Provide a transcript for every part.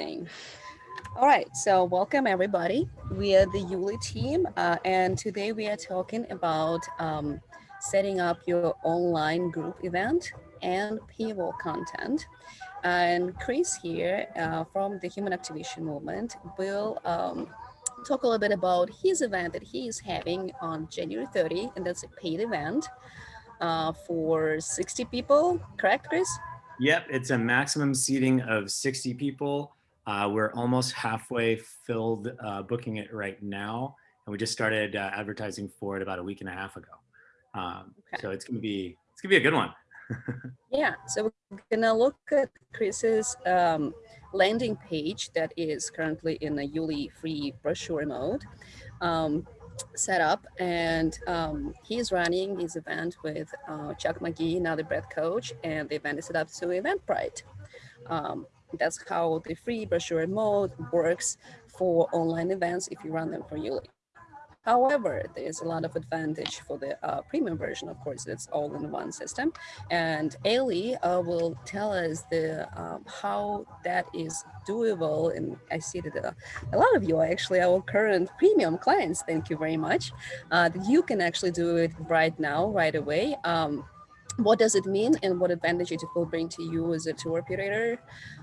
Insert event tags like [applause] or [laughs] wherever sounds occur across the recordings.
thing. All right, so welcome everybody. We are the Yuli team, uh, and today we are talking about um, setting up your online group event and paywall content. And Chris here uh, from the Human Activation Movement will um, talk a little bit about his event that he is having on January 30, and that's a paid event uh, for 60 people, correct, Chris? Yep, it's a maximum seating of 60 people. Uh, we're almost halfway filled uh, booking it right now. And we just started uh, advertising for it about a week and a half ago. Um, okay. So it's gonna be, it's gonna be a good one. [laughs] yeah, so we're gonna look at Chris's um, landing page that is currently in a Yuli free brochure mode. Um, set up and um, he's running his event with uh, Chuck McGee, another breath coach, and the event is set up to Eventbrite. Um, that's how the free brochure mode works for online events if you run them for Yuli. However, there's a lot of advantage for the uh, premium version. Of course, it's all in one system. And Ailey uh, will tell us the um, how that is doable. And I see that uh, a lot of you are actually our current premium clients. Thank you very much. Uh, you can actually do it right now, right away. Um, what does it mean and what advantage it will bring to you as a tour operator?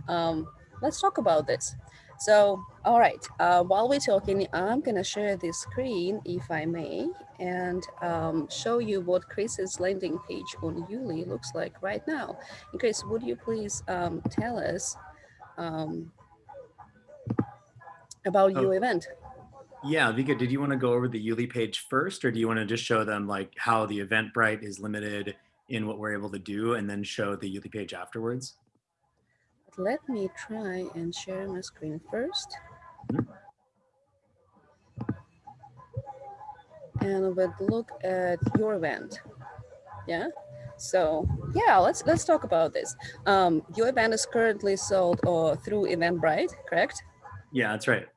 Um, let's talk about this. So, all right, uh, while we're talking, I'm gonna share this screen, if I may, and um, show you what Chris's landing page on Yuli looks like right now. And Chris, would you please um, tell us um, about oh. your event? Yeah, Vika, did you want to go over the Yuli page first, or do you want to just show them like how the Eventbrite is limited in what we're able to do and then show the Yuli page afterwards? let me try and share my screen first. And we'll look at your event. Yeah. So yeah, let's let's talk about this. Um, your event is currently sold uh, through Eventbrite, correct? Yeah, that's right.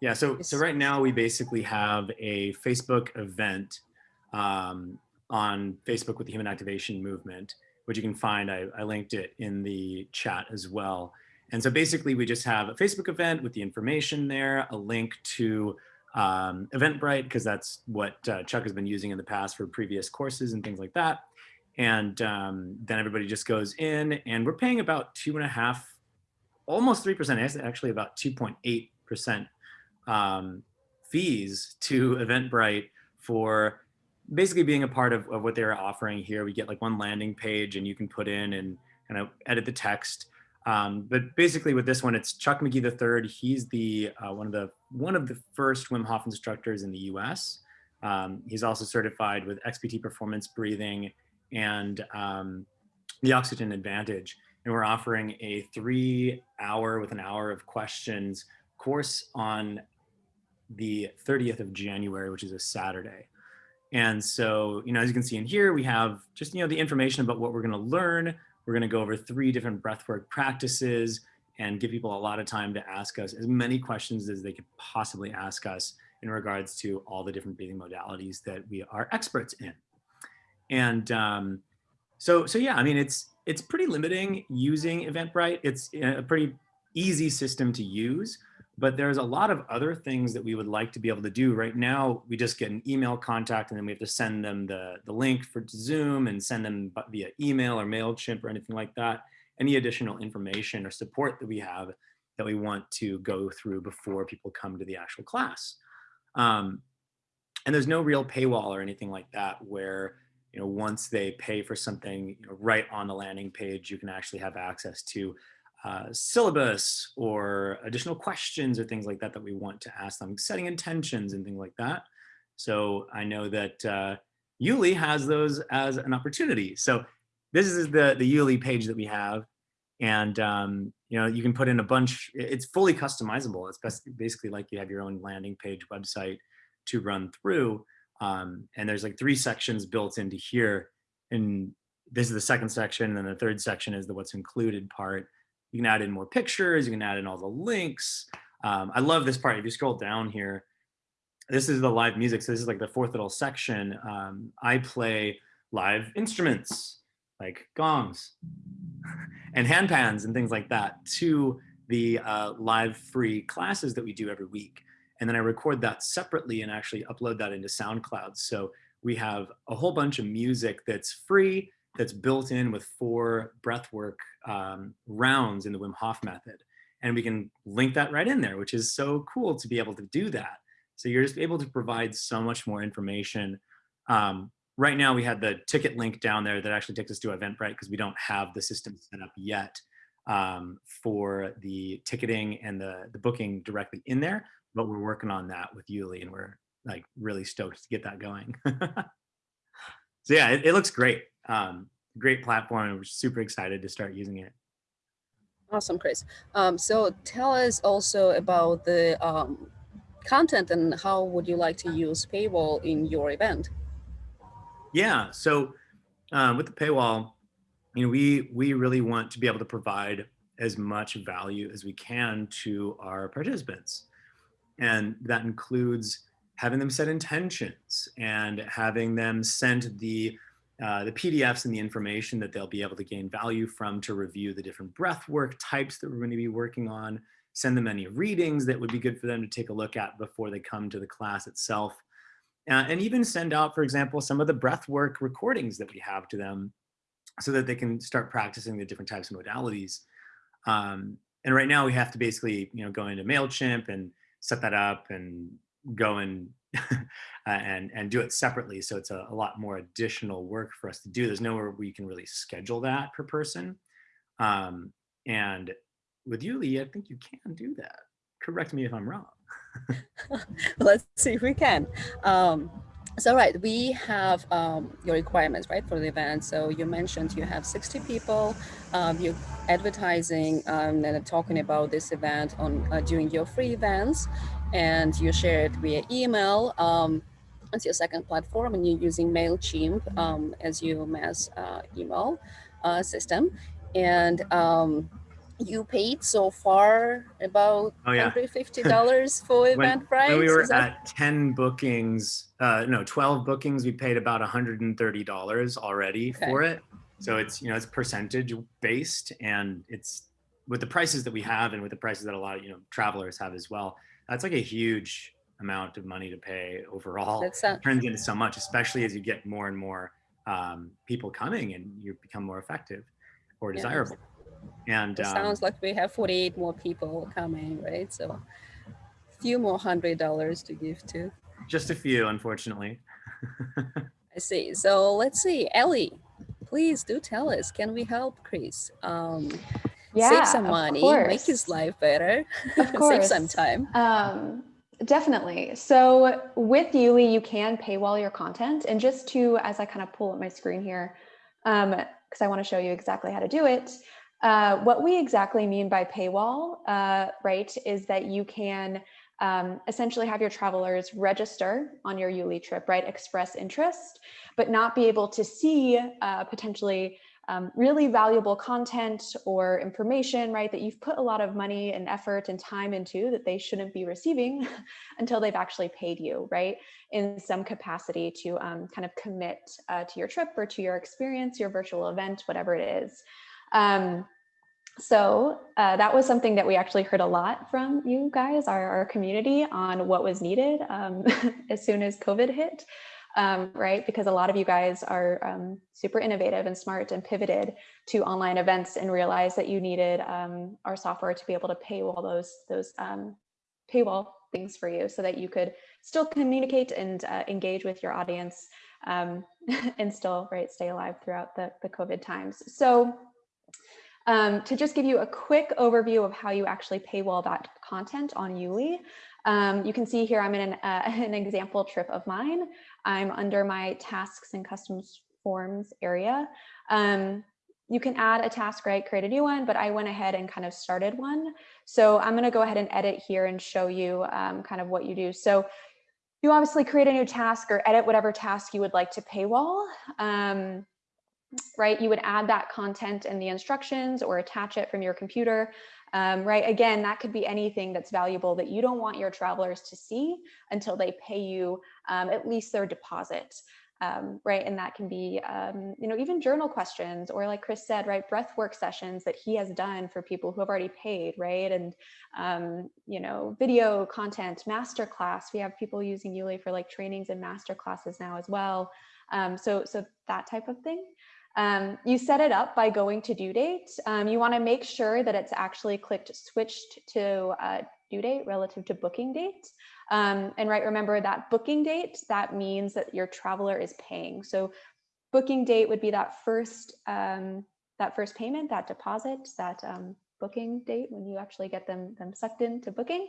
Yeah. So so right now we basically have a Facebook event um, on Facebook with the Human Activation Movement, which you can find. I, I linked it in the chat as well. And so basically we just have a Facebook event with the information there, a link to um, Eventbrite, because that's what uh, Chuck has been using in the past for previous courses and things like that. And um, then everybody just goes in and we're paying about two and a half, almost 3%, actually about 2.8% um, fees to Eventbrite for basically being a part of, of what they're offering here. We get like one landing page and you can put in and kind of edit the text. Um, but basically with this one, it's Chuck McGee III. He's the uh, one of the one of the first Wim Hof instructors in the U.S. Um, he's also certified with XPT performance breathing and um, the Oxygen Advantage. And we're offering a three hour with an hour of questions course on the 30th of January, which is a Saturday. And so, you know, as you can see in here, we have just, you know, the information about what we're going to learn. We're going to go over three different breathwork practices and give people a lot of time to ask us as many questions as they could possibly ask us in regards to all the different breathing modalities that we are experts in. And um, so, so yeah, I mean, it's it's pretty limiting using Eventbrite. It's a pretty easy system to use but there's a lot of other things that we would like to be able to do. Right now, we just get an email contact and then we have to send them the, the link for Zoom and send them via email or MailChimp or anything like that. Any additional information or support that we have that we want to go through before people come to the actual class. Um, and there's no real paywall or anything like that where you know, once they pay for something you know, right on the landing page, you can actually have access to uh, syllabus or additional questions or things like that that we want to ask them, setting intentions and things like that. So I know that uh, Yuli has those as an opportunity. So this is the, the Yuli page that we have. And um, you know, you can put in a bunch, it's fully customizable. It's basically like you have your own landing page website to run through. Um, and there's like three sections built into here. And this is the second section. And then the third section is the what's included part. You can add in more pictures. You can add in all the links. Um, I love this part. If you scroll down here, this is the live music. So this is like the fourth little section. Um, I play live instruments like gongs [laughs] and handpans and things like that to the uh, live free classes that we do every week. And then I record that separately and actually upload that into SoundCloud. So we have a whole bunch of music that's free, that's built in with four breathwork um, rounds in the Wim Hof method. And we can link that right in there, which is so cool to be able to do that. So you're just able to provide so much more information. Um, right now we had the ticket link down there that actually takes us to Eventbrite because we don't have the system set up yet um, for the ticketing and the, the booking directly in there, but we're working on that with Yuli and we're like really stoked to get that going. [laughs] so yeah, it, it looks great. Um, great platform and we're super excited to start using it. Awesome, Chris. Um, so tell us also about the um, content and how would you like to use paywall in your event? Yeah, so uh, with the paywall, you know, we we really want to be able to provide as much value as we can to our participants, and that includes having them set intentions and having them send the uh, the PDFs and the information that they'll be able to gain value from to review the different breath work types that we're going to be working on, send them any readings that would be good for them to take a look at before they come to the class itself. Uh, and even send out, for example, some of the breath work recordings that we have to them so that they can start practicing the different types of modalities. Um, and right now we have to basically, you know, go into MailChimp and set that up and go and [laughs] and and do it separately. So it's a, a, lot more additional work for us to do. There's nowhere we can really schedule that per person. Um, and with Yuli, I think you can do that. Correct me if I'm wrong. [laughs] Let's see if we can. Um, so right, we have um, your requirements, right, for the event. So you mentioned you have 60 people, um, you're advertising um, and talking about this event on uh, during your free events, and you share it via email. Um, it's your second platform, and you're using Mailchimp um, as your mass uh, email uh, system, and um, you paid so far about oh, yeah. $150 [laughs] for event price? When we were that... at 10 bookings, uh, no, 12 bookings, we paid about $130 already okay. for it. So it's, you know, it's percentage based and it's with the prices that we have and with the prices that a lot of, you know, travelers have as well. That's like a huge amount of money to pay overall. That's uh, turns into so much, especially as you get more and more um, people coming and you become more effective or desirable. Yeah. And it um, sounds like we have 48 more people coming, right? So a few more hundred dollars to give to. Just a few, unfortunately. [laughs] I see. So let's see, Ellie, please do tell us, can we help Chris? Um, yeah, save some money, make his life better, of course. [laughs] save some time. Um, definitely. So with Yuli, you can paywall your content. And just to, as I kind of pull up my screen here, um, because um, I want to show you exactly how to do it. Uh, what we exactly mean by paywall, uh, right, is that you can um, essentially have your travelers register on your Yuli trip, right, express interest, but not be able to see uh, potentially um, really valuable content or information, right, that you've put a lot of money and effort and time into that they shouldn't be receiving [laughs] until they've actually paid you, right, in some capacity to um, kind of commit uh, to your trip or to your experience, your virtual event, whatever it is. Um, so uh, that was something that we actually heard a lot from you guys, our, our community on what was needed um, [laughs] as soon as COVID hit, um, right? Because a lot of you guys are um, super innovative and smart and pivoted to online events and realized that you needed um, our software to be able to paywall those, those um, paywall things for you so that you could still communicate and uh, engage with your audience um, [laughs] and still right stay alive throughout the, the COVID times. So um, to just give you a quick overview of how you actually paywall that content on Yuli, um, you can see here I'm in an, uh, [laughs] an, example trip of mine. I'm under my tasks and customs forms area. Um, you can add a task, right, create a new one, but I went ahead and kind of started one. So I'm gonna go ahead and edit here and show you um, kind of what you do. So you obviously create a new task or edit whatever task you would like to paywall. Um, right? You would add that content in the instructions or attach it from your computer, um, right? Again, that could be anything that's valuable that you don't want your travelers to see until they pay you um, at least their deposit. um, right? And that can be, um, you know, even journal questions or like Chris said, right, breath work sessions that he has done for people who have already paid, right? And, um, you know, video content, masterclass. We have people using Yuli for like trainings and master classes now as well. Um, so, so that type of thing. Um, you set it up by going to due date. Um, you want to make sure that it's actually clicked switched to uh, due date relative to booking date. Um, and right, remember that booking date, that means that your traveler is paying. So booking date would be that first, um, that first payment, that deposit, that um, booking date when you actually get them, them sucked into booking.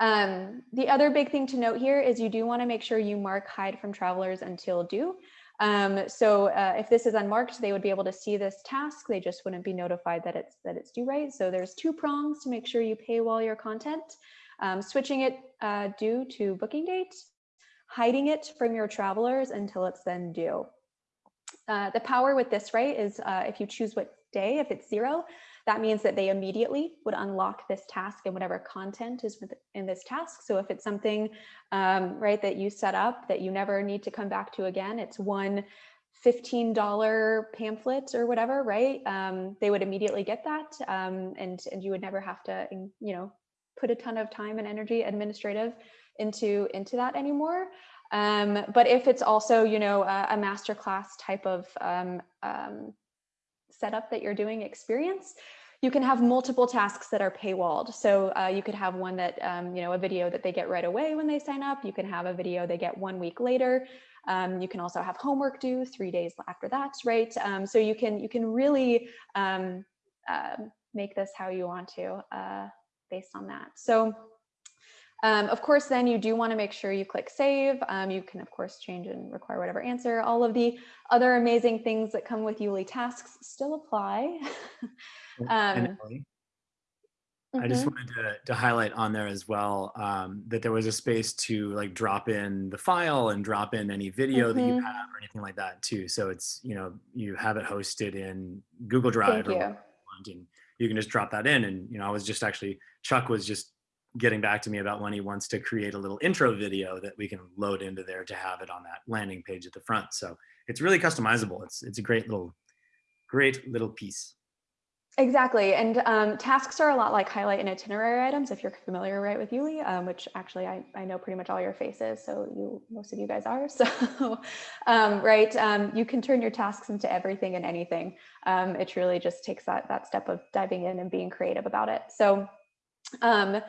Um, the other big thing to note here is you do want to make sure you mark hide from travelers until due. Um, so uh, if this is unmarked, they would be able to see this task. They just wouldn't be notified that it's that it's due right. So there's two prongs to make sure you paywall your content. Um, switching it uh, due to booking date, hiding it from your travelers until it's then due. Uh, the power with this, right, is uh, if you choose what day, if it's zero, that means that they immediately would unlock this task and whatever content is in this task. So if it's something, um, right, that you set up that you never need to come back to again, it's one $15 pamphlet or whatever, right? Um, they would immediately get that um, and, and you would never have to, you know, put a ton of time and energy administrative into, into that anymore. Um, but if it's also, you know, a, a masterclass type of um, um, setup that you're doing experience, you can have multiple tasks that are paywalled. So uh, you could have one that, um, you know, a video that they get right away when they sign up. You can have a video they get one week later. Um, you can also have homework due three days after that, right? Um, so you can you can really um, uh, make this how you want to uh, based on that. So um, of course, then you do want to make sure you click save. Um, you can, of course, change and require whatever answer. All of the other amazing things that come with Yuli tasks still apply. [laughs] um, I just mm-hmm. wanted to, to highlight on there as well um, that there was a space to like drop in the file and drop in any video mm -hmm. that you mm-hmm. have or anything like that too. So it's, you know, you have it hosted in Google Drive. Thank you. And you can just drop that in. And, you know, I was just actually, Chuck was just getting back to me about when he wants to create a little intro video that we can load into there to have it on that landing page at the front. So it's really customizable. It's, it's a great little, great little piece. Exactly. And um, tasks are a lot like highlight and itinerary items, if you're familiar right with Yuli, um, which actually I, I know pretty much all your faces. So you, most of you guys are. [laughs] So, um, right. Um, you can turn your tasks into everything and anything. Um, it really just takes that, that step of diving in and being creative about it. So um,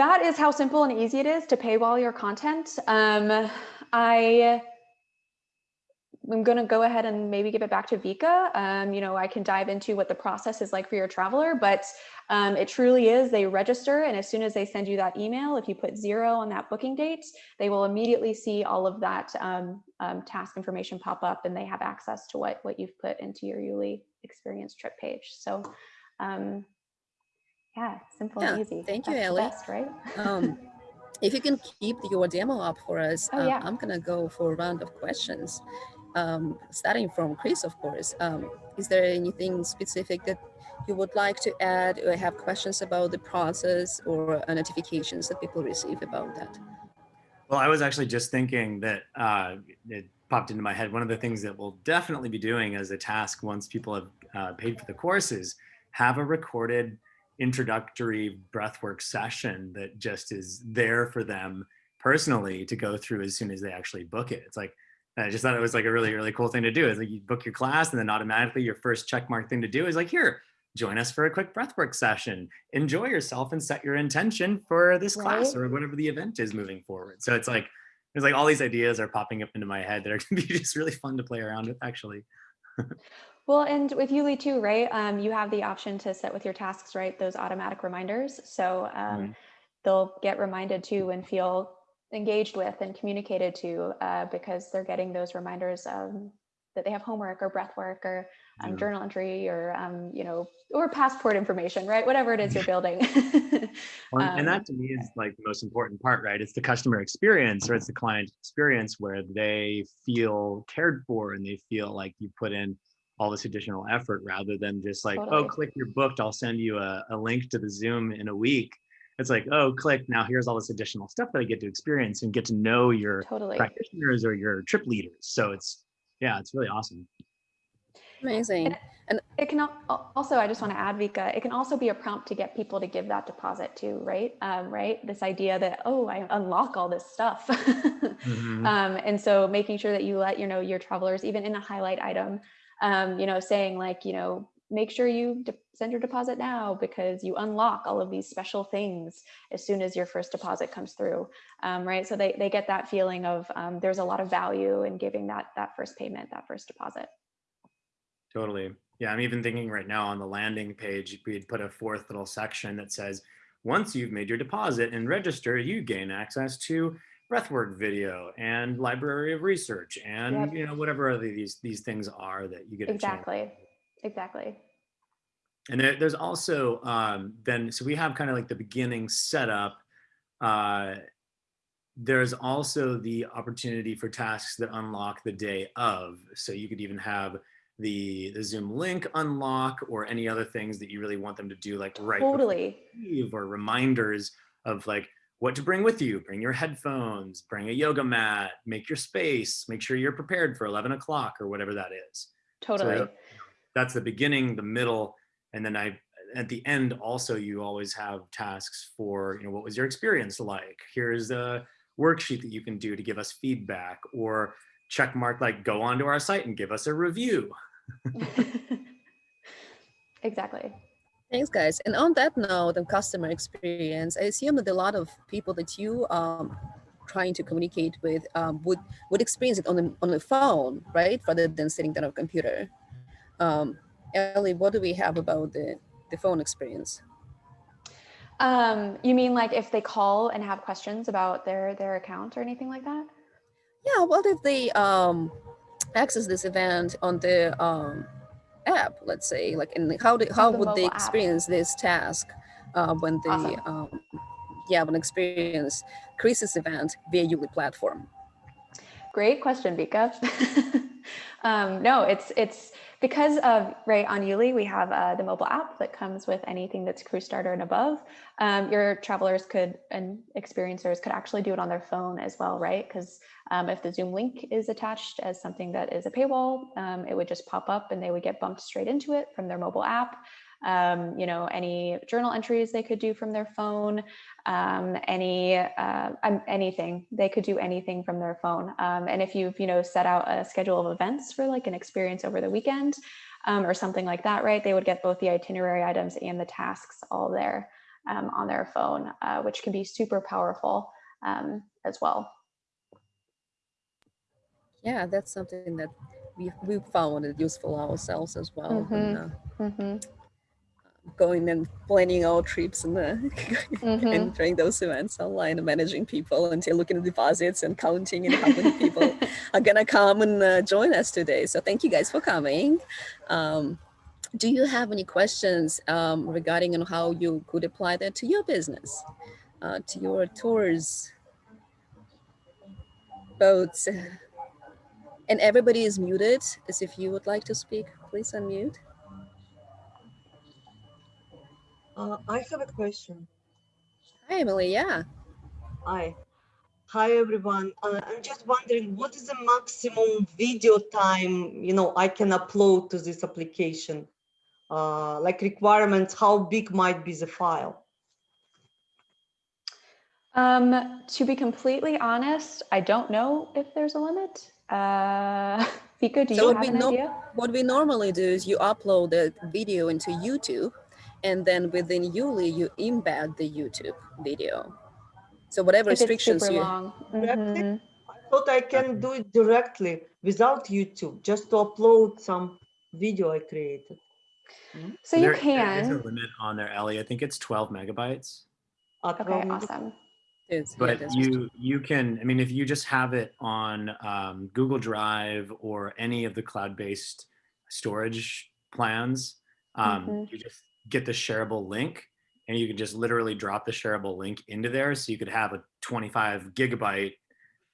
that is how simple and easy it is to paywall your content. Um, I I'm going to go ahead and maybe give it back to Vika. Um, you know, I can dive into what the process is like for your traveler, but um, it truly is they register. And as soon as they send you that email, if you put zero on that booking date, they will immediately see all of that um, um task information pop up and they have access to what, what you've put into your Yuli experience trip page. So um, yeah, simple yeah, and easy. Thank That's you, Ellie. Best, right? um, if you can keep your demo up for us, oh, uh, yeah. I'm gonna go for a round of questions. Um, starting from Chris, of course. Um, is there anything specific that you would like to add or have questions about the process or uh, notifications that people receive about that? Well, I was actually just thinking that uh, it popped into my head. One of the things that we'll definitely be doing as a task once people have uh, paid for the courses, have a recorded introductory breathwork session that just is there for them personally to go through as soon as they actually book it. It's like, I just thought it was like a really, really cool thing to do is like you book your class and then automatically your first checkmark thing to do is like, here, join us for a quick breathwork session. Enjoy yourself and set your intention for this right. class or whatever the event is moving forward. So it's like, there's like all these ideas are popping up into my head that are gonna be [laughs] just really fun to play around with actually. Well, and with Yuli too, right? Um, you have the option to set with your tasks, right? Those automatic reminders. So um, right. they'll get reminded to and feel engaged with and communicated to uh, because they're getting those reminders um, that they have homework or breath work or um, yeah. journal entry or, um, you know, or passport information, right? Whatever it is you're [laughs] building. [laughs] well, and that um, to me is like the most important part, right? It's the customer experience or it's the client experience where they feel cared for and they feel like you put in all this additional effort rather than just like, oh, totally. oh, click your booked, I'll send you a, a link to the Zoom in a week. it's like, oh, click, now here's all this additional stuff that I get to experience and get to know your Totally. practitioners or your trip leaders. So it's, yeah, it's really awesome. Amazing. And it can also, I just want to add, Vika, it can also be a prompt to get people to give that deposit too, right? Um, right? This idea that, oh, I unlock all this stuff. [laughs] Mhm. um, and so making sure that you let, you know, your travelers, even in a highlight item, um, you know, saying like, you know, make sure you send your deposit now because you unlock all of these special things as soon as your first deposit comes through, um, right? So they, they get that feeling of um, there's a lot of value in giving that, that first payment, that first deposit. Totally. Yeah, I'm even thinking right now on the landing page, we'd put a fourth little section that says, once you've made your deposit and register, you gain access to breathwork video and library of research and Yep. you know whatever other these these things are that you get Exactly. Exactly. And there, there's also um, then, so we have kind of like the beginning setup. Uh, there's also the opportunity for tasks that unlock the day of. So you could even have the, the Zoom link unlock or any other things that you really want them to do like right Totally. leave or reminders of like what to bring with you. Bring your headphones, bring a yoga mat, make your space, make sure you're prepared for 11 o'clock or whatever that is Totally. That's the beginning, the middle, and then I at the end also you always have tasks for you know what was your experience like? Here's a worksheet that you can do to give us feedback or check mark like go onto our site and give us a review. [laughs] exactly. Thanks, guys. And on that note, on customer experience, I assume that a lot of people that you um trying to communicate with um, would would experience it on the on the phone, right, rather than sitting down on a computer. Um, Ellie, what do we have about the the phone experience? Um, you mean like if they call and have questions about their their account or anything like that? Yeah, what if they um, access this event on the um, app, let's say, like, and how do, how the would they mobile app. experience this task uh, when they, Awesome. um, yeah, when experience Chris's event via Yuli platform? Great question, Vika. [laughs] um, no, it's it's because of Ray on Yuli we have uh, the mobile app that comes with anything that's Crew Starter and above. Um, your travelers could and experiencers could actually do it on their phone as well, right? Because um, if the Zoom link is attached as something that is a paywall, um, it would just pop up and they would get bumped straight into it from their mobile app. Um, you know, any journal entries they could do from their phone, um, any uh, anything they could do anything from their phone. Um, and if you've you know set out a schedule of events for like an experience over the weekend um, or something like that, right? They would get both the itinerary items and the tasks all there um, on their phone, uh, which can be super powerful um, as well. Yeah, that's something that we we found it useful ourselves as well. when, uh, Mhm. Going and planning our trips and uh, [laughs] Mhm. entering those events online and managing people and looking at deposits and counting and how many people [laughs] are gonna come and uh, join us today. So thank you guys for coming. Um, do you have any questions um, regarding on how you could apply that to your business, uh, to your tours, boats? And everybody is muted, as if you would like to speak, please unmute. Uh, I have a question. Hi, Emily, yeah. Hi. Hi, everyone. Uh, I'm just wondering, what is the maximum video time, you know, I can upload to this application? Uh, like requirements, how big might be the file? Um, to be completely honest, I don't know if there's a limit. Uh, [laughs] Vika, do So you what have we an know- idea? What we normally do is you upload the video into YouTube and then within Yuli, you embed the YouTube video. So whatever If restrictions super you, long. Directly? Mhm. I thought I can do it directly without YouTube, just to upload some video I created. So you there- There is a limit on there, Ellie. I think it's 12 megabytes. Uh, Okay, probably- awesome. it's- but that's you you can i mean if you just have it on um, google drive or any of the cloud-based storage plans um, Mhm. you just get the shareable link and you can just literally drop the shareable link into there so you could have a 25 gigabyte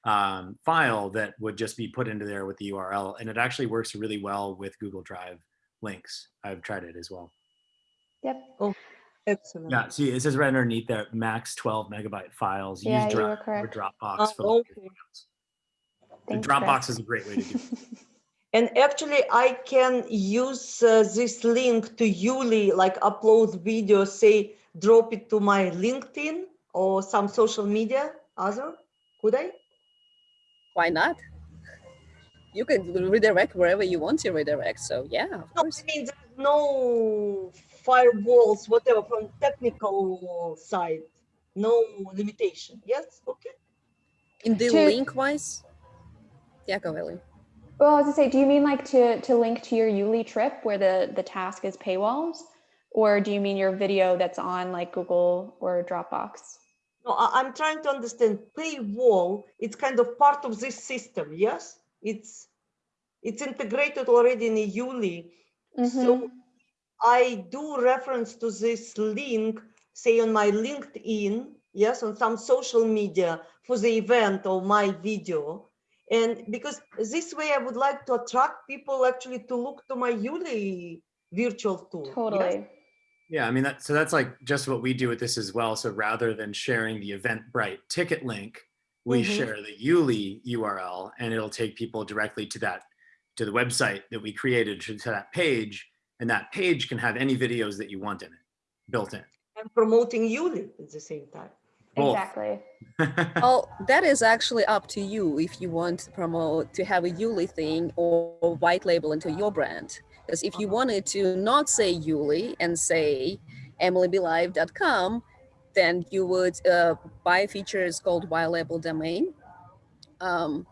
um, file that would just be put into there with the url and it actually works really well with google drive links i've tried it as well Yep. Oh. Excellent. Yeah, see, it says right underneath there, max 12 megabyte files. Yeah, Use you were Drive or correct. Dropbox Ah, for okay. The Thanks, Dropbox Chris. is a great way to do it. [laughs] And actually, I can use uh, this link to Yuli, like upload video, say, drop it to my LinkedIn or some social media, other, could I? Why not? You can redirect wherever you want to redirect. So yeah, of No, I mean, there's no firewalls, whatever, from technical side, no limitation. Yes, okay. In the To- link wise, yeah, go Ellie. Well, I was to say, do you mean like to to link to your Yuli trip where the the task is paywalls, or do you mean your video that's on like Google or Dropbox? No, I'm trying to understand paywall, it's kind of part of this system, yes? It's, it's integrated already in Yuli. Mhm. So I do reference to this link, say on my LinkedIn, yes, on some social media for the event or my video. And because this way I would like to attract people actually to look to my Yuli virtual tour. yes? Totally. Yeah, I mean, that, so that's like just what we do with this as well. So rather than sharing the Eventbrite ticket link, we Mhm. share the Yuli URL and it'll take people directly to that, to the website that we created, to to that page. And that page can have any videos that you want in it, built in. And promoting Yuli at the same time. Both. Exactly. [laughs] Well, that is actually up to you if you want to promote to have a Yuli thing or white label into your brand. Because if you wanted to not say Yuli and say emilybelive.com, then you would uh, buy features called white label domain. Um,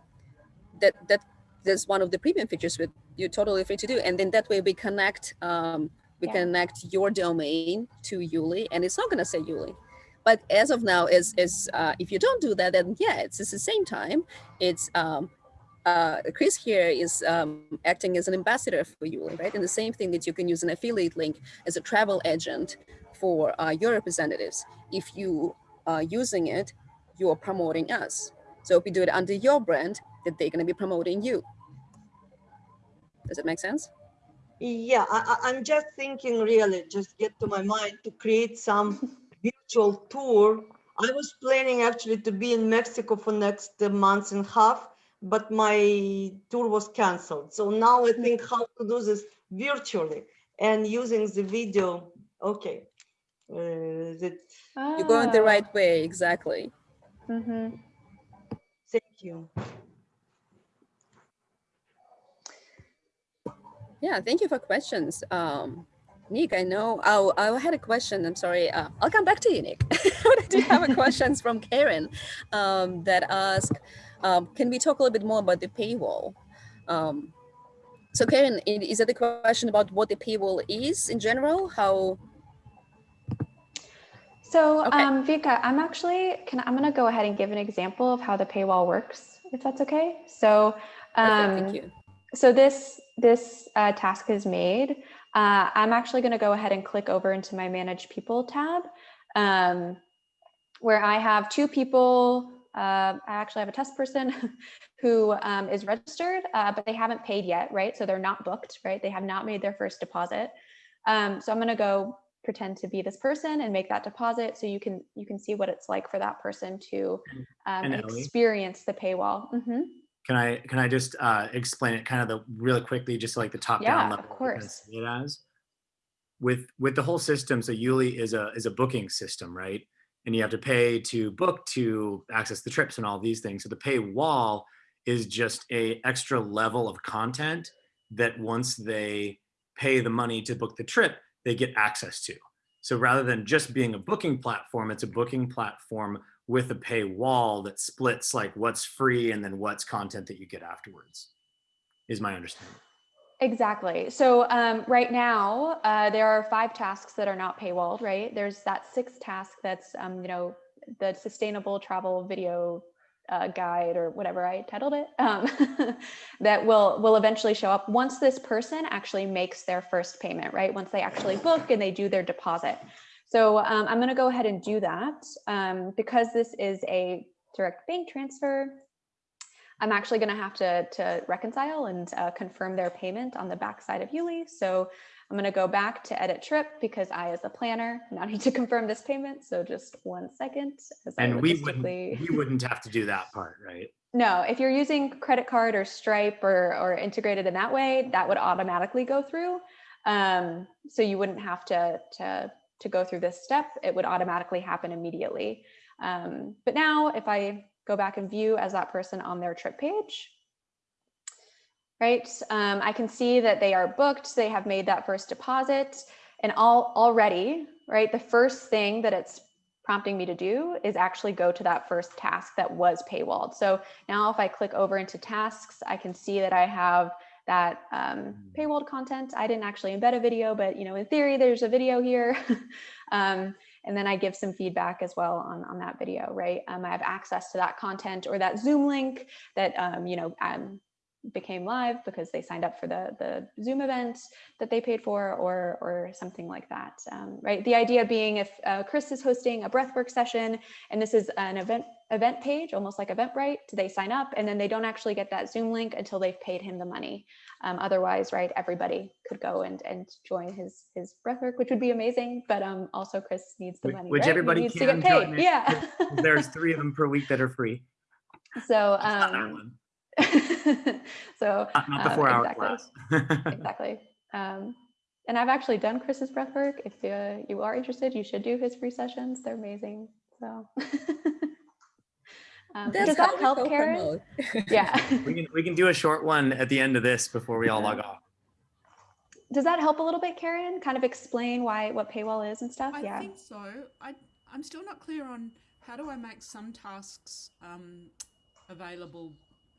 that that that's one of the premium features that you're totally free to do, and then that way we connect um, we Yeah. connect your domain to Yuli, and it's not going to say Yuli but as of now is is uh, if you don't do that then yeah it's, it's the same time it's um uh, Chris here is um, acting as an ambassador for you, right? And the same thing that you can use an affiliate link as a travel agent for uh, your representatives. If you are using it, you are promoting us. So if you do it under your brand, that they're going to be promoting you. Does it make sense? Yeah, I- I'm just thinking really, just get to my mind to create some virtual tour. I was planning actually to be in Mexico for next month and a half, but my tour was canceled. So now I think how to do this virtually and using the video. Okay. Uh, that, You're going the right way, exactly. Mhm. thank you. Yeah, thank you for questions. Um, Nick, I know, oh, I had a question, I'm sorry. Uh, I'll come back to you, Nick. [laughs] but I do have a questions from Karen um, that ask, um, can we talk a little bit more about the paywall? Um, so Karen, is that the question about what the paywall is in general? How, So, Okay. um, Vika, I'm actually, can, I'm going to go ahead and give an example of how the paywall works, if that's okay. So, um, thank you. so this this uh, task is made. Uh, I'm actually going to go ahead and click over into my Manage People tab, um, where I have two people. Uh, I actually have a test person [laughs] who um, is registered, uh, but they haven't paid yet, right? So they're not booked, right? They have not made their first deposit. Um, so I'm going to go pretend to be this person and make that deposit, so you can you can see what it's like for that person to um, experience the paywall. Mhm. Can I can I just uh, explain it kind of the really quickly, just like the top Yeah, down level? I course. It as with with the whole system. So Yuli is a is a booking system, right? And you have to pay to book to access the trips and all these things. So the pay wall is just a extra level of content that once they pay the money to book the trip, they get access to. So rather than just being a booking platform, it's a booking platform with a paywall that splits like what's free and then what's content that you get afterwards is my understanding Exactly. So um, right now, uh, there are five tasks that are not paywalled, right? There's that sixth task that's, um, you know, the sustainable travel video uh, guide or whatever I titled it, um, [laughs] that will will eventually show up once this person actually makes their first payment, right? Once they actually book and they do their deposit. So um, I'm going to go ahead and do that um, because this is a direct bank transfer. I'm actually going to have to, to reconcile and uh, confirm their payment on the backside of Yuli. So I'm going to go back to edit trip because I, as a planner, now [laughs] need to confirm this payment. So just one second. And we wouldn't, we wouldn't have to do that part, right? No, if you're using credit card or Stripe or, or integrated in that way, that would automatically go through. Um, so you wouldn't have to, to, to go through this step. It would automatically happen immediately. Um, but now if I go back and view as that person on their trip page, right, um, I can see that they are booked. They have made that first deposit and all already, right, the first thing that it's prompting me to do is actually go to that first task that was paywalled. So now if I click over into tasks, I can see that I have that um, paywalled content. I didn't actually embed a video, but you know, in theory, there's a video here. [laughs] um, and then I give some feedback as well on, on that video, right? Um, I have access to that content or that Zoom link that, um, you know, um, became live because they signed up for the, the Zoom event that they paid for or, or something like that, um, right? The idea being if uh, Chris is hosting a breathwork session and this is an event event page, almost like Eventbrite, they sign up and then they don't actually get that Zoom link until they've paid him the money. Um, otherwise, right, everybody could go and, and join his, his breathwork, which would be amazing, but um, also Chris needs the Which- money, which right? He everybody needs to get paid, yeah. [laughs] There's three of them per week that are free. So, um. [laughs] so Not, not the um, hour exactly. class. [laughs] exactly. Um, and I've actually done Chris's breathwork. If uh, you are interested, you should do his free sessions. They're amazing. So, [laughs] um, That's does how that help, Karen? Yeah. we can we can do a short one at the end of this before we all log off. does that help a little bit, Karen? Kind of explain why what paywall is and stuff. I yeah. think so. I I'm still not clear on how do I make some tasks um, available.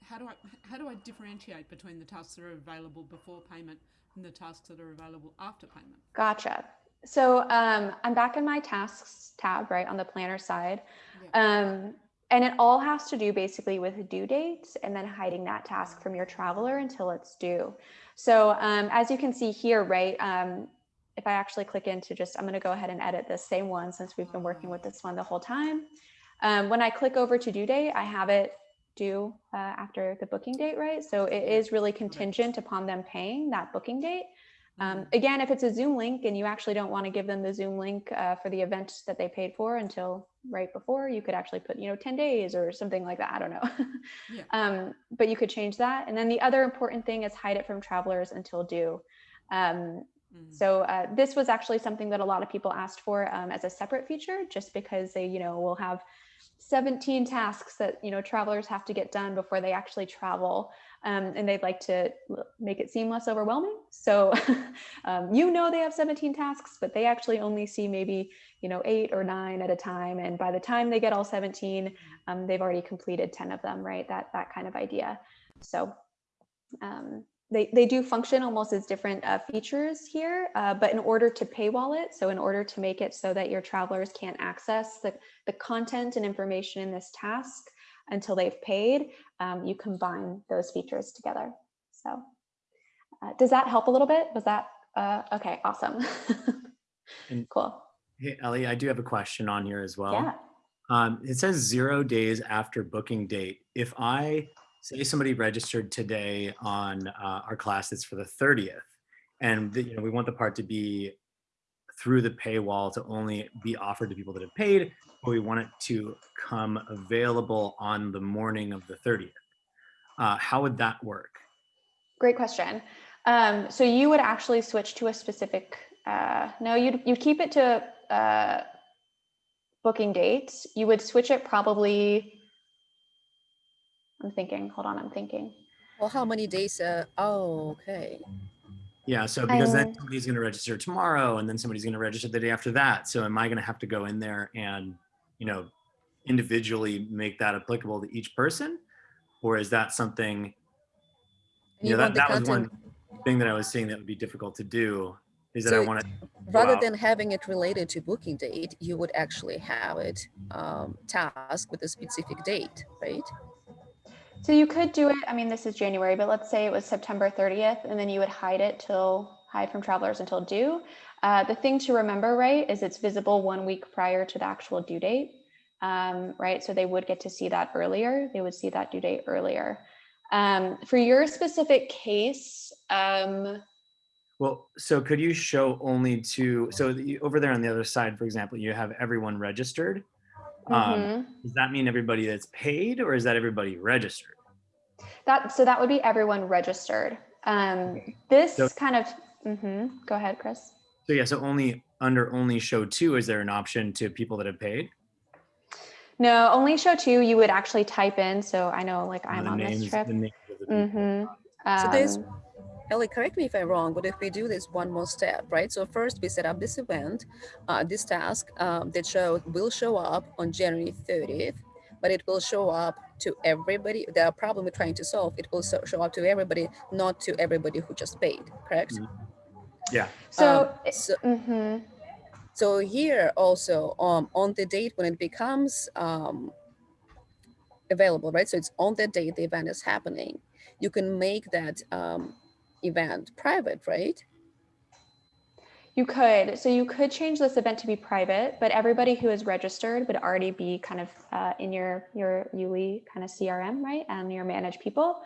How do I how do I differentiate between the tasks that are available before payment and the tasks that are available after payment? Gotcha. So um, I'm back in my tasks tab, right on the planner side. Yeah. Um, and it all has to do basically with due dates and then hiding that task from your traveler until it's due. So um, as you can see here, right, um, if I actually click into just, I'm going to go ahead and edit this same one since we've been working with this one the whole time. Um, when I click over to due date, I have it due uh, after the booking date, right? So it is really contingent upon them paying that booking date. Um, again, if it's a Zoom link and you actually don't want to give them the Zoom link uh, for the event that they paid for until right before, you could actually put, you know, 10 days or something like that. I don't know. [laughs] Yeah. um, but you could change that. And then the other important thing is hide it from travelers until due. Um, Mm. so uh, this was actually something that a lot of people asked for um, as a separate feature, just because they, you know, will have 17 tasks that you know travelers have to get done before they actually travel, um, and they'd like to make it seem less overwhelming. So [laughs] um, you know they have 17 tasks, but they actually only see maybe you know eight or nine at a time, and by the time they get all 17, um, they've already completed 10 of them, right? That that kind of idea. So um, they, they do function almost as different uh, features here, uh, but in order to paywall it, so in order to make it so that your travelers can't access the, the content and information in this task until they've paid, um, you combine those features together. So uh, does that help a little bit? Was that, uh, okay, awesome. [laughs] Cool. Hey, Ellie, I do have a question on here as well. Yeah. Um, it says zero days after booking date. If I say somebody registered today on uh, our class that's for the 30th, and the, you know we want the part to be through the paywall to only be offered to people that have paid, but we want it to come available on the morning of the 30th. Uh, how would that work? Great question. Um, so you would actually switch to a specific, uh, no, you'd, you'd keep it to uh, booking date. You would switch it probably, I'm thinking, hold on, I'm thinking. Well, how many days? Uh, oh, okay. Yeah, so because then Um, somebody's going to register tomorrow, and then somebody's going to register the day after that. So am I going to have to go in there and, you know, individually make that applicable to each person, or is that something? And You know, that, want the that was one thing that I was seeing that would be difficult to do. Is that I want to rather than having it related to booking date, you would actually have it um, task with a specific date, right? So you could do it, I mean, this is January, but let's say it was September 30th, and then you would hide it till, hide from travelers until due. Uh, the thing to remember, right, is it's visible one week prior to the actual due date, um, right? So they would get to see that earlier. They would see that due date earlier. Um, for your specific case, um, Well, so could you show only to, so the- over there on the other side, for example, you have everyone registered. Um, Mhm. Does that mean everybody that's paid or is that everybody registered? That so that would be everyone registered. Um, this So- kind of. mm -hmm. Go ahead, Chris. So yeah, so only under only show two, is there an option to people that have paid? No, only show two. You would actually type in. So I know, like I'm the on names- this trip. the names of the. Mm-hmm. So there's- Um, Ellie, correct me if I'm wrong, but if we do this one more step, right? So first we set up this event, uh, this task um, that show will show up on January 30th, but it will show up to everybody. The problem we're trying to solve, it will so- show up to everybody, not to everybody who just paid, correct? Mhm. Yeah, so. Um, so, mhm. so here also um, on the date when it becomes um, available, right? So it's on the date the event is happening. You can make that um, event private, right? You could. So you could change this event to be private, but everybody who is registered would already be kind of uh, in your your Yuli kind of CRM, right? And your managed people.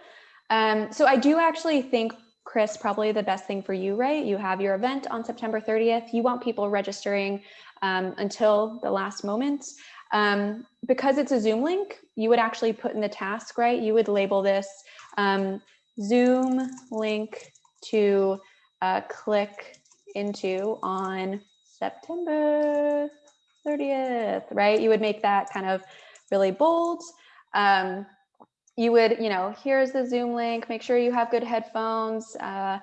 Um, so I do actually think, Chris, probably the best thing for you, right? You have your event on September 30th. You want people registering um, until the last moment. Um, because it's a Zoom link, you would actually put in the task, right? You would label this um, Zoom link to uh, click into on September 30th, right? You would make that kind of really bold. Um, you would, you know, here's the Zoom link, make sure you have good headphones, uh,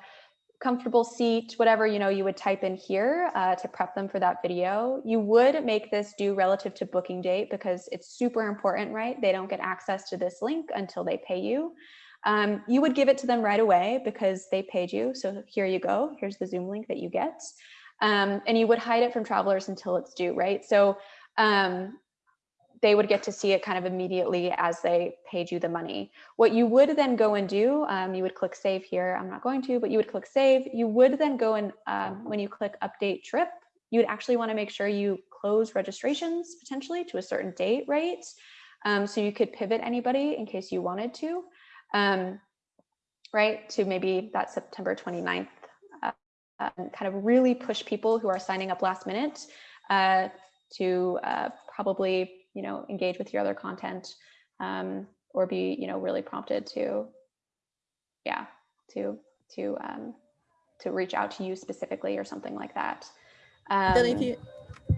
comfortable seat, whatever, you know, you would type in here uh, to prep them for that video. You would make this due relative to booking date because it's super important, right? They don't get access to this link until they pay you. Um, you would give it to them right away because they paid you. So here you go. Here's the Zoom link that you get. Um, and you would hide it from travelers until it's due, right? So um, they would get to see it kind of immediately as they paid you the money. What you would then go and do, um, you would click save here. I'm not going to, but you would click save. You would then go and um, when you click update trip, you'd actually want to make sure you close registrations potentially to a certain date, right? Um, so you could pivot anybody in case you wanted to um, right, to maybe that September 29th, uh, uh, kind of really push people who are signing up last minute uh, to uh, probably, you know, engage with your other content um, or be, you know, really prompted to, yeah, to, to, um, to reach out to you specifically or something like that. Um, then if you,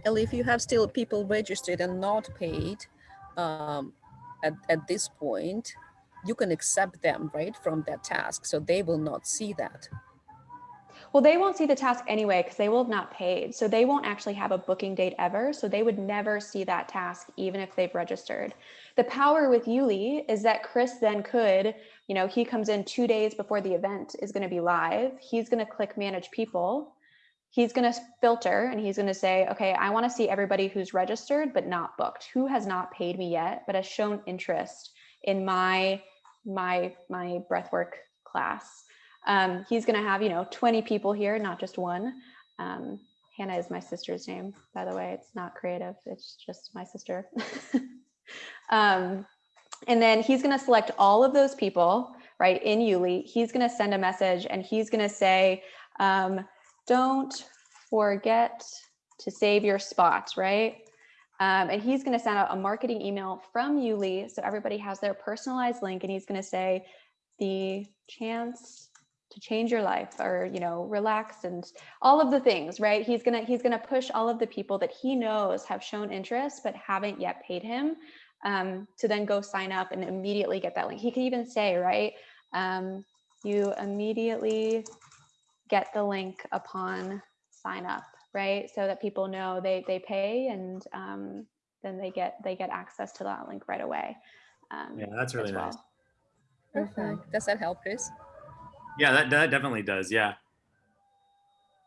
Ellie, if you have still people registered and not paid um, at, at this point, you can accept them, right, from that task. So they will not see that. Well, they won't see the task anyway because they will have not paid. So they won't actually have a booking date ever. So they would never see that task, even if they've registered. The power with Yuli is that Chris then could, you know, he comes in two days before the event is going to be live. He's going to click manage people. He's going to filter and he's going to say, okay, I want to see everybody who's registered but not booked, who has not paid me yet, but has shown interest in my my my breathwork class. Um, he's going to have, you know, 20 people here, not just one. Um, Hannah is my sister's name, by the way. It's not creative. It's just my sister. [laughs] um, and then he's going to select all of those people, right, in Yuli. He's going to send a message and he's going to say, um, don't forget to save your spot, right? Um, and he's going to send out a marketing email from Yuli. So everybody has their personalized link and he's going to say the chance to change your life or, you know, relax and all of the things, right? He's going to, he's going to push all of the people that he knows have shown interest, but haven't yet paid him um, to then go sign up and immediately get that link. He could even say, right, um, you immediately get the link upon sign up right so that people know they they pay and um, then they get they get access to that link right away um, Yeah, that's really as nice. well. Mhm. Perfect. Does that help, Chris? Yeah, that, that definitely does. Yeah.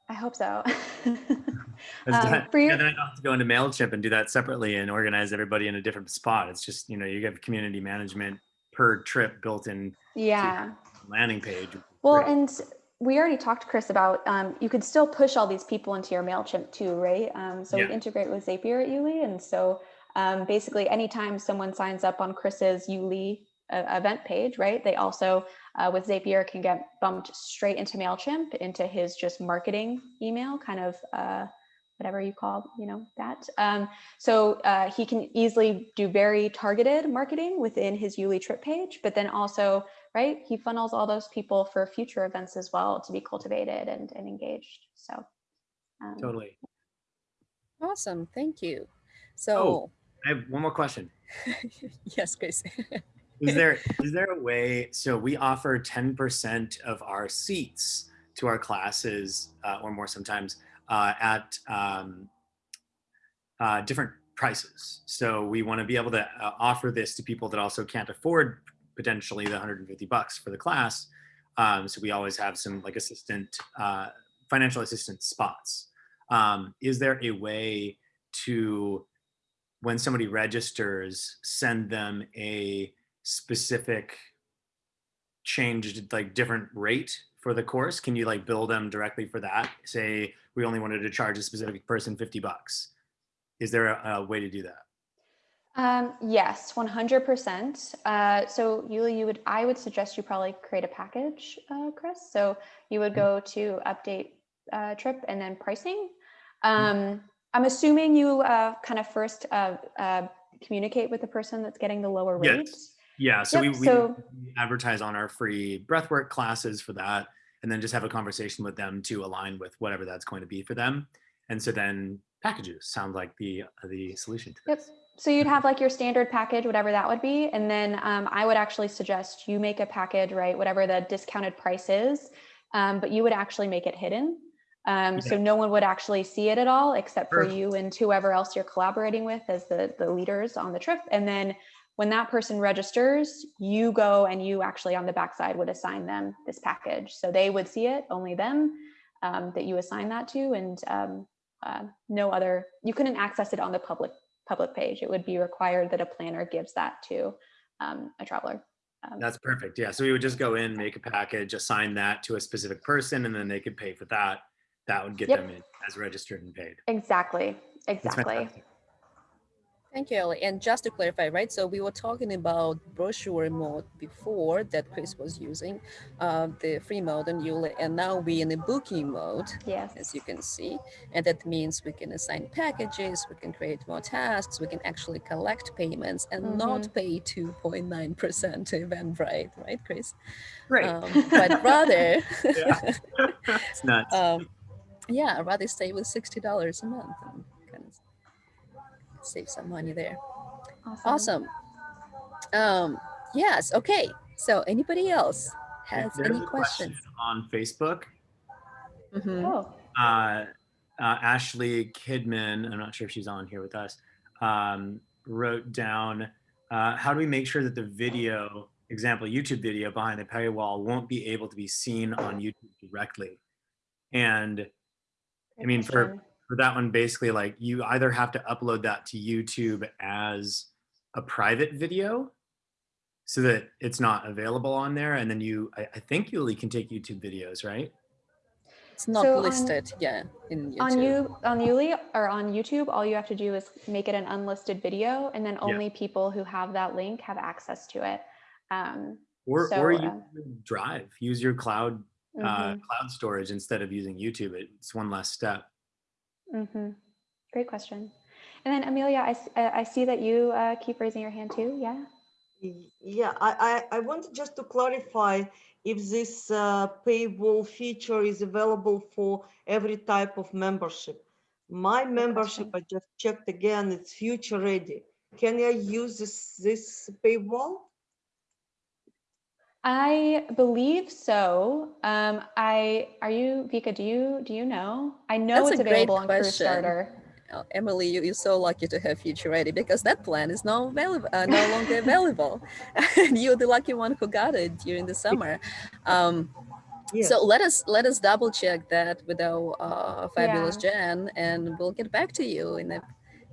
i hope so [laughs] Um, that- for you- yeah, then I don't have to go into MailChimp and do that separately and organize everybody in a different spot. It's just, you know, you have community management per trip built in yeah landing page. well great. and we already talked chris about um, you could still push all these people into your mailchimp too right um, so Yeah. we integrate with zapier at Yuli and so um, basically anytime someone signs up on chris's Yuli uh, event page, right? They also, uh, with Zapier, can get bumped straight into MailChimp, into his just marketing email, kind of uh, whatever you call, you know, that. Um, so uh, he can easily do very targeted marketing within his Yuli trip page, but then also, right, he funnels all those people for future events as well to be cultivated and, and engaged. So um, Totally. Awesome, thank you. So, oh, I have one more question. [laughs] yes, Chris. [laughs] Is there [laughs] is there a way? So we offer ten percent of our seats to our classes, uh, or more sometimes, uh, at um, uh, different prices. So we want to be able to uh, offer this to people that also can't afford potentially the 150 bucks for the class. Um, so we always have some like assistant, uh, financial assistance spots. Um, is there a way to, when somebody registers, send them a specific changed like different rate for the course? Can you like bill them directly for that? Say we only wanted to charge a specific person 50 bucks. Is there a, a way to do that? Um, yes, 100%. Uh, so Yuli, you would, I would suggest you probably create a package, uh, Chris. So you would go to update uh, trip and then pricing. Um, I'm assuming you uh, kind of first uh, uh, communicate with the person that's getting the lower Yes. rate. Yeah, so, Yep, we, we so- advertise on our free breathwork classes for that, and then just have a conversation with them to align with whatever that's going to be for them. And so then packages sound like the the solution to Yep. So you'd have like your standard package, whatever that would be. And then um, I would actually suggest you make a package, right? Whatever the discounted price is, um, but you would actually make it hidden. Um, So no one would actually see it at all except for Perfect. you and whoever else you're collaborating with as the, the leaders on the trip. And then when that person registers, you go and you actually on the backside would assign them this package. So they would see it, only them um, that you assign that to. And um, uh, no other, you couldn't access it on the public public page. It would be required that a planner gives that to um, a traveler. Um, That's perfect. Yeah, so we would just go in, make a package, assign that to a specific person, and then they could pay for that. That would get Yep. them in as registered and paid. exactly, exactly. Fantastic. Thank you, Ellie. And just to clarify, right? So we were talking about brochure mode before that Chris was using, uh, the free mode and Yuli, and now we're in a booking mode, Yes. as you can see. And that means we can assign packages, we can create more tasks, we can actually collect payments and not pay 2.9% to Eventbrite, right, Chris? Right. Um, but rather, [laughs] [laughs] Yeah. [laughs] it's nuts. um, yeah, rather stay with $60 a month and kind of save some money there. Awesome. Um, yes. Okay. So anybody else has any a question questions? on Facebook. Mhm. Oh, uh, uh, Ashley Kidman, I'm not sure if she's on here with us, um, wrote down uh, how do we make sure that the video, example, YouTube video behind the paywall won't be able to be seen on YouTube directly? And I mean, for, question. For that one, basically, like you either have to upload that to YouTube as a private video so that it's not available on there. And then you, I, I think you only can take YouTube videos, right? It's not So on- listed. yeah. In YouTube. on you on Yuli or on YouTube, all you have to do is make it an unlisted video, and then only people who have that link have access to it. Um, Or, So, or uh, Drive, use your cloud uh, mhm, cloud storage instead of using YouTube. It's one less step. Mhm. Great question. And then Amelia, I, I see that you uh, keep raising your hand too. Yeah. Yeah, I, I, I wanted just to clarify if this uh, paywall feature is available for every type of membership. My membership, I just checked again, it's future ready. Can I use this, this paywall? I believe so. Um, I are you Vika? Do you do you know? I know That's it's available on Crew. Starter. Oh, Emily, you, you're so lucky to have Future Ready because that plan is no, available, uh, no longer [laughs] available. and you're the lucky one who got it during the summer. Um, Yes. So let us let us double check that with our uh, fabulous Jen, and we'll get back to you in a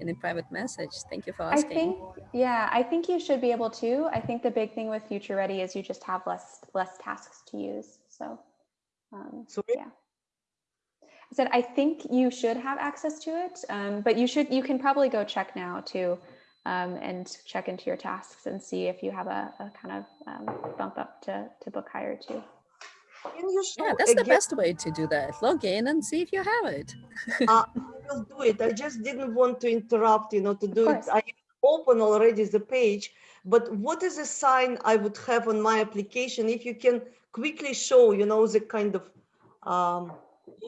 in a private message. Thank you for asking. I asking. think yeah, I think you should be able to. I think the big thing with Future Ready is you just have less less tasks to use. So um, So yeah. I said I think you should have access to it, um, but you should you can probably go check now too. um, and check into your tasks and see if you have a, a kind of um, bump up to, to book higher too. Can you show Yeah, that's the best way to do that. Log in and see if you have it. Uh, [laughs] I will do it. I just didn't want to interrupt, you know, to do it. I open already the page, but what is a sign I would have on my application if you can quickly show, you know, the kind of, um,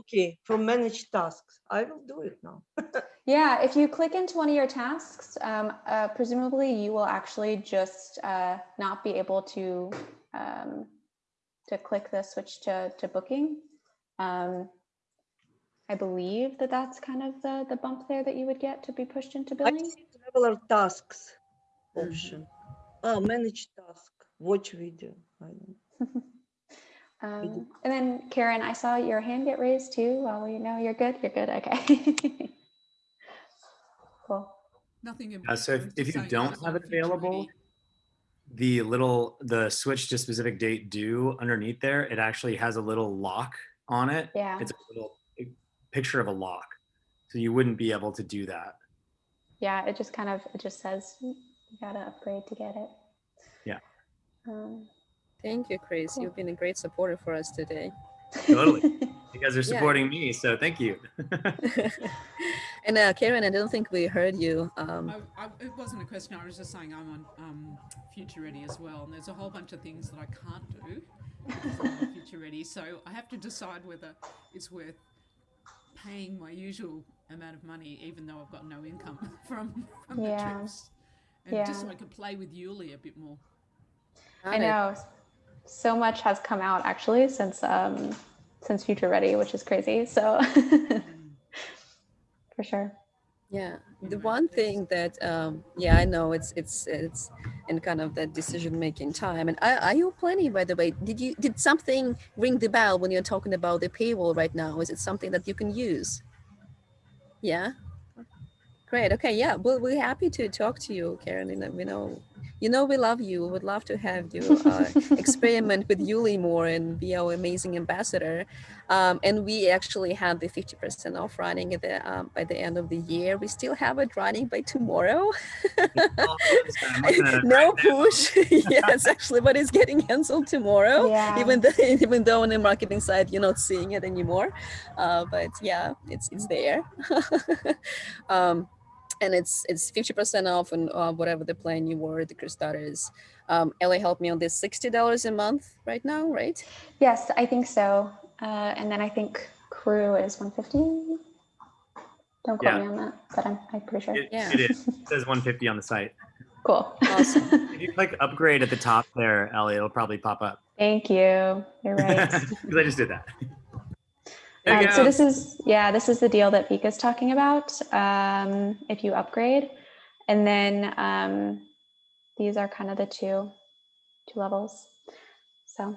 okay, from manage tasks. I will do it now. [laughs] Yeah, if you click into one of your tasks, um, uh, presumably you will actually just uh, not be able to um, to click the switch to, to booking. Um, I believe that that's kind of the, the bump there that you would get to be pushed into I billing. see traveler tasks Mhm. option. Oh, manage task, watch video. I don't [laughs] Um, and then Karen, I saw your hand get raised too. Well, you know, you're good. You're good. Okay. [laughs] cool. Nothing. in- Uh, so if, if you don't have it available, ready. The little, the switch to specific date due underneath there, it actually has a little lock on it. Yeah. It's a little picture of a lock. So you wouldn't be able to do that. Yeah. It just kind of, it just says you gotta upgrade to get it. Yeah. Um, Thank you, Chris. Cool. You've been a great supporter for us today. Totally. You guys are [laughs] Yeah. supporting me, so thank you. [laughs] [laughs] and uh, Karen, I don't think we heard you. Um, I, I, it wasn't a question. I was just saying I'm on um, Future Ready as well, and there's a whole bunch of things that I can't do because I'm on Future Ready. [laughs] So I have to decide whether it's worth paying my usual amount of money, even though I've got no income [laughs] from from Yeah. the trips, and just so Yeah. I can play with Yuli a bit more. I know so much has come out actually since um since Future Ready, which is crazy. So [laughs] for sure. Yeah, the one thing that um, yeah, I know it's it's it's in kind of that decision making time. And are, are you planning, by the way? Did you did something ring the bell when you're talking about the paywall right now? Is it something that you can use? Yeah. Great. Okay. Yeah. Well, we're happy to talk to you, Karen. And we know, you know, we love you. We would love to have you uh, [laughs] experiment with Yuli more and be our amazing ambassador. Um, and we actually had the 50% off running at the um, by the end of the year. We still have it running by tomorrow. I'm not gonna- [laughs] no push. [laughs] yes, actually, but it's getting canceled tomorrow. Yeah. Even though even though on the marketing side you're not seeing it anymore, uh, but yeah, it's it's there. um, and it's it's 50% off on uh, whatever the plan you were the Kickstarters. Um, Ellie helped me on this $60 a month right now, right? Yes, I think so. Uh, and then I think crew is 150. Don't quote Yeah. me on that, but I'm, I'm pretty sure. It, Yeah. it is. It says 150 on the site. cool. Awesome. [laughs] If you click upgrade at the top there, Ellie, it'll probably pop up. Thank you. You're right. [laughs] Because I just did that. Um, so this is, yeah, this is the deal that Vika's talking about. Um, if you upgrade, and then um, these are kind of the two, two levels. So,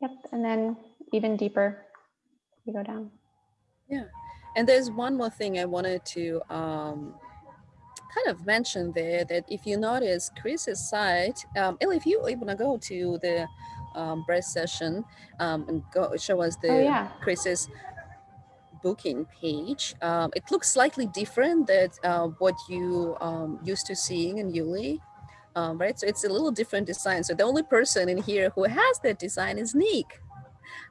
yep. And then even deeper, you go down. Yeah. And there's one more thing I wanted to um, kind of mention there that if you notice Chris's site, um, if you to go to the um, breast session um, and go show us the Oh yeah. Chris's booking page, um, it looks slightly different than uh, what you um, used to seeing in Yuli. Um, right, so it's a little different design. So the only person in here who has that design is Nick.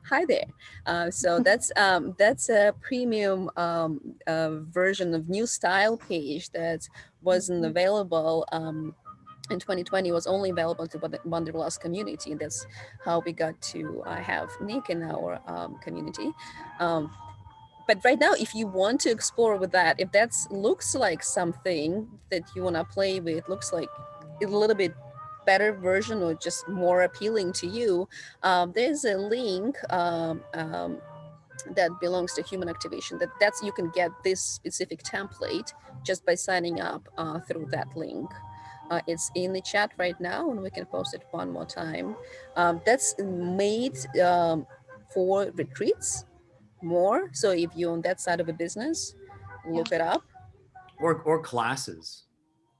Hi there. Uh, so [laughs] that's um, that's a premium um, uh, version of new style page that wasn't available um, in 2020. Was only available to the Wanderlust community. That's how we got to uh, have Nick in our um, community. Um, but right now, if you want to explore with that, if that looks like something that you want to play with, looks like a little bit better version or just more appealing to you, um, there's a link um, um, that belongs to human activation that that's you can get this specific template just by signing up uh, through that link. Uh, it's in the chat right now and we can post it one more time. Um, that's made um, for retreats more. So if you're on that side of a business, look it up. Or, or classes.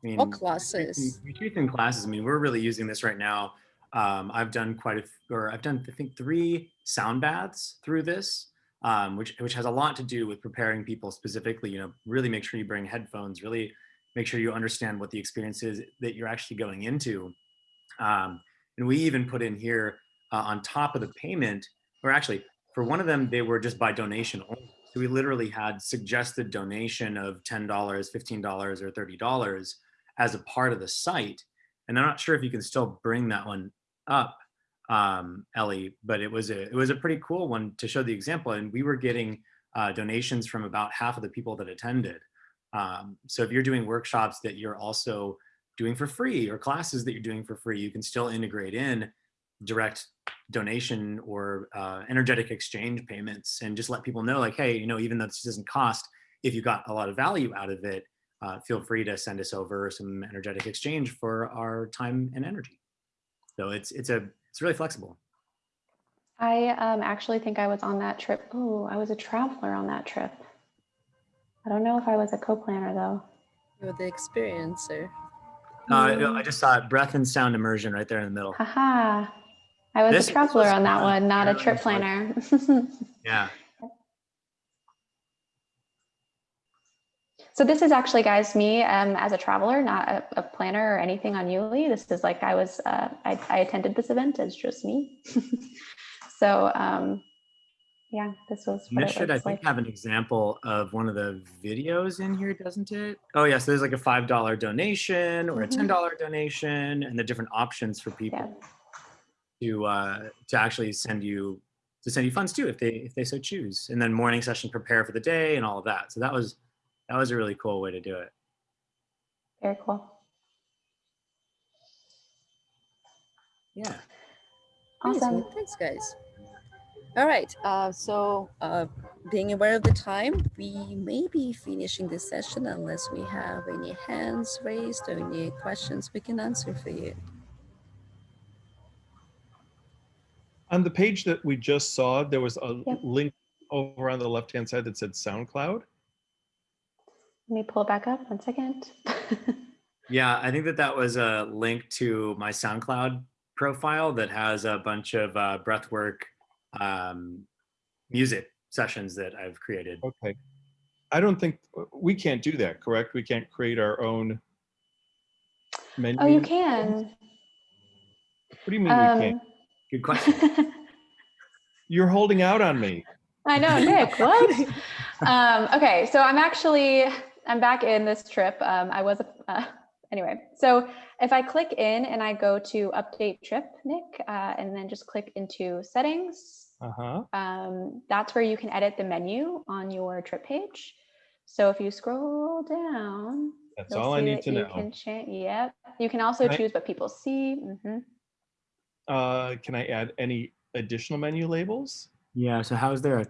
I mean, Or classes. Retreats and classes. I mean, we're really using this right now. Um, I've done quite a, or I've done, I think, three sound baths through this, um, which which has a lot to do with preparing people specifically. You know, really make sure you bring headphones. Really make sure you understand what the experience is that you're actually going into. Um, and we even put in here uh, on top of the payment, or actually for one of them, they were just by donation. So we literally had suggested donation of $10, $15, or $30 as a part of the site. And I'm not sure if you can still bring that one up, um, Ellie, but it was a it was a pretty cool one to show the example. And we were getting uh, donations from about half of the people that attended. Um, so if you're doing workshops that you're also doing for free or classes that you're doing for free, you can still integrate in direct donation or uh, energetic exchange payments and just let people know like, hey, you know, even though this doesn't cost, if you got a lot of value out of it, uh, feel free to send us over some energetic exchange for our time and energy. So it's it's a it's really flexible. I um, actually think I was on that trip. Oh, I was a traveler on that trip. I don't know if I was a co-planner though. You were the experiencer. Uh, I just saw it, breath and sound immersion right there in the middle. Haha. I was This- a traveler was on that one, not a trip that's like- planner. [laughs] Yeah. So this is actually, guys, me um, as a traveler, not a, a planner or anything on Yuli. This is like I was, uh, I, I attended this event as just me. [laughs] so um, yeah, this was And this should, I think, like. have an example of one of the videos in here, doesn't it? Oh, yes, there's like a $5 donation or a Mhm. $10 donation and the different options for people to uh, to actually send you to send you funds too if they if they so choose. And then morning session prepare for the day and all of that. So that was that was a really cool way to do it. Very cool. Yeah. Awesome. Thanks, guys. All right. Uh, so, uh, being aware of the time, we may be finishing this session unless we have any hands raised or any questions we can answer for you. On the page that we just saw, there was a Yep. link over on the left-hand side that said SoundCloud. Let me pull it back up one second. [laughs] Yeah, I think that that was a link to my SoundCloud profile that has a bunch of uh, breathwork um, music sessions that I've created. Okay. I don't think, we can't do that, correct? We can't create our own menu? oh, you can. What do you mean we can't? Um, Good question. [laughs] You're holding out on me. I know, Nick, [laughs] what? um, okay, so I'm actually, I'm back in this trip. Um, I was, uh, anyway, so if I click in and I go to update trip, Nick, uh, and then just click into settings, Uh-huh. um, that's where you can edit the menu on your trip page. So if you scroll down, That's all I need to you know. Can change, yep. You can also Can I- choose what people see. Mm-hmm. Uh, can I add any additional menu labels? Yeah. So how is there a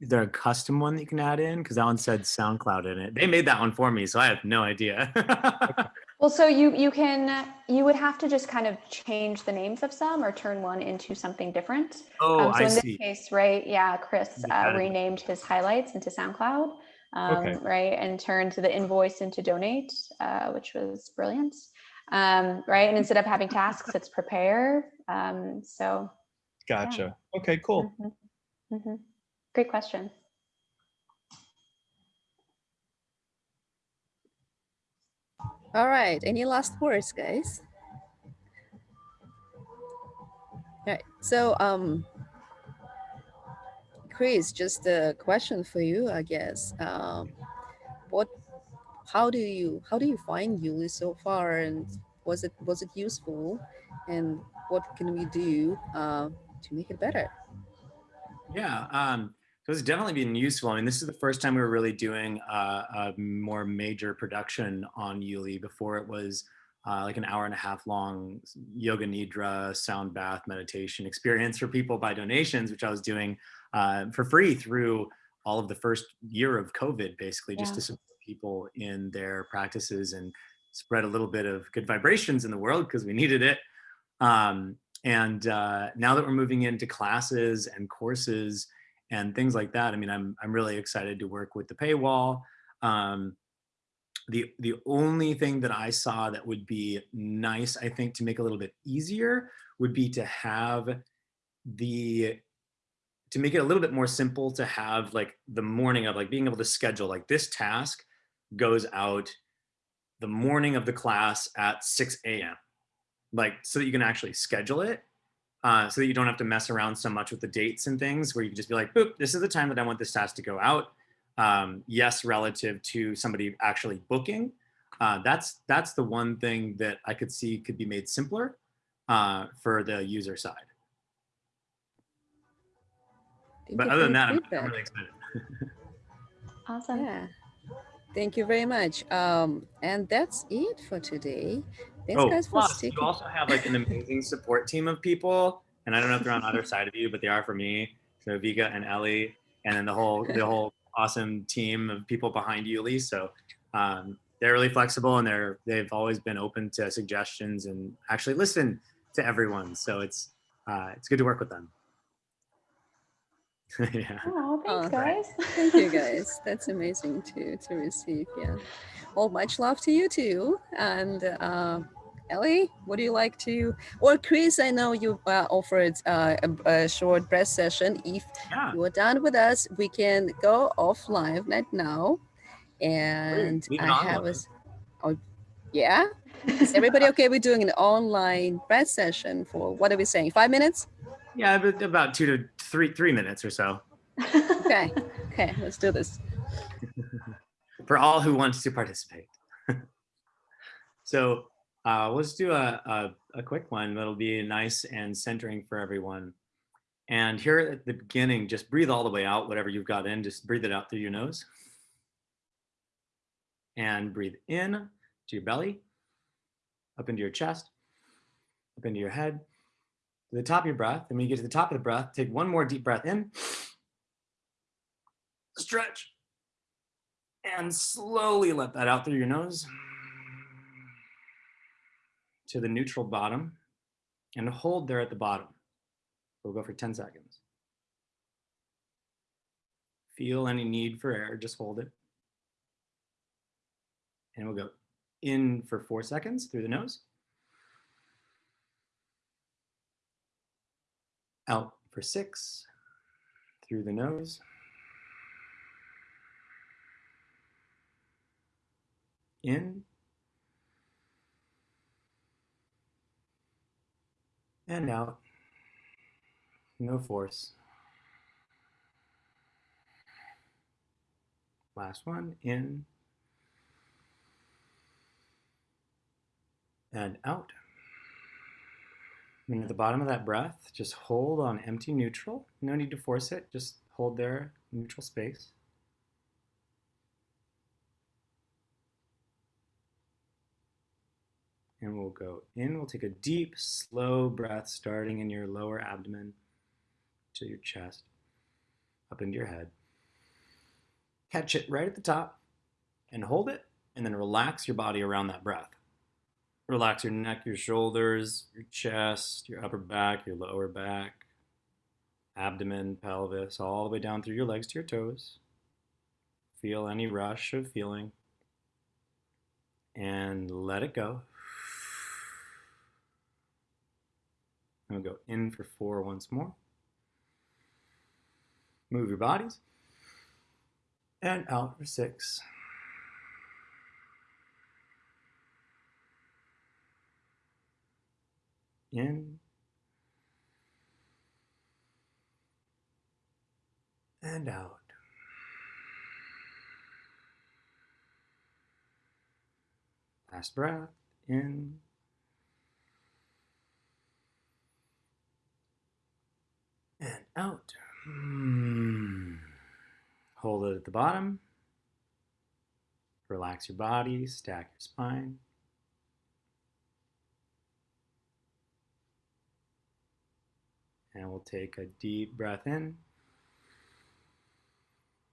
is there a custom one that you can add in? Because that one said SoundCloud in it. They made that one for me, so I have no idea. [laughs] Well, so you you can you would have to just kind of change the names of some or turn one into something different. oh, um, so I in this see. case, right? Yeah, Chris You uh, renamed his highlights into SoundCloud, um, Okay. right, and turned the invoice into donate, uh, which was brilliant, um, right? And instead of having tasks, it's prepare. Um, so Gotcha. Okay, cool. mhm, mhm. great question. All right. Any last words, guys? All right. So, um, Chris, just a question for you, I guess. Um, what, how do you, how do you find Yuli so far, and was it was it useful, and what can we do uh, to make it better? Yeah, um, so it's definitely been useful. I mean, this is the first time we were really doing uh, a more major production on Yuli. Before it was uh, like an hour and a half long yoga nidra sound bath meditation experience for people by donations, which I was doing uh, for free through all of the first year of COVID, basically, just Yeah. to support people in their practices and spread a little bit of good vibrations in the world because we needed it. Um, and uh, now that we're moving into classes and courses and things like that, I mean, I'm I'm really excited to work with the paywall. Um, the the only thing that I saw that would be nice, I think, to make a little bit easier would be to have the to make it a little bit more simple to have like the morning of like being able to schedule like this task goes out the morning of the class at 6 a.m. Like so that you can actually schedule it uh, so that you don't have to mess around so much with the dates and things where you can just be like, boop, this is the time that I want this task to go out. Um, yes, relative to somebody actually booking. Uh, that's that's the one thing that I could see could be made simpler uh, for the user side. But other than that, I'm, I'm really excited. [laughs] Awesome. Yeah. Thank you very much. Um, and that's it for today. Thanks, guys, for Oh, plus, sticking. you also have like an amazing support team of people, and I don't know if they're on either side of you, but they are for me. So Vika and Ellie, and then the whole the whole awesome team of people behind Yuli. So um, they're really flexible, and they're they've always been open to suggestions and actually listen to everyone. So it's uh, it's good to work with them. [laughs] yeah. Oh, thanks, Oh, guys. Thank you, [laughs] guys. That's amazing to to receive. Yeah. Well, much love to you too. And uh, Ellie, what do you like to? Or Chris, I know you uh, offered uh, a, a short breath session. If Yeah. you are done with us, we can go offline right now. And I have a. Oh, yeah. Is everybody okay with doing an online breath session for what are we saying? Five minutes? Yeah, but about two to three three minutes or so Okay. Okay. Let's do this. [laughs] for all who wants to participate. [laughs] so uh, let's do a, a, a quick one that'll be nice and centering for everyone. And here at the beginning, just breathe all the way out, whatever you've got in, just breathe it out through your nose. And breathe in to your belly, up into your chest, up into your head, to the top of your breath. And when you get to the top of the breath, take one more deep breath in, stretch, and slowly let that out through your nose to the neutral bottom and hold there at the bottom. We'll go for 10 seconds. Feel any need for air, just hold it. And we'll go in for four seconds through the nose. Out for six through the nose. In. And out. No force. Last one, in. And out. And at the bottom of that breath, just hold on empty neutral. No need to force it, just hold there, neutral space. And we'll go in. We'll take a deep, slow breath starting in your lower abdomen to your chest, up into your head. Catch it right at the top and hold it, and then relax your body around that breath. Relax your neck, your shoulders, your chest, your upper back, your lower back, abdomen, pelvis, all the way down through your legs to your toes. Feel any rush of feeling and let it go. And we'll go in for four once more. Move your bodies. And out for six. In. And out. Last breath. In. And out. Hmm. Hold it at the bottom. Relax your body, stack your spine. And we'll take a deep breath in.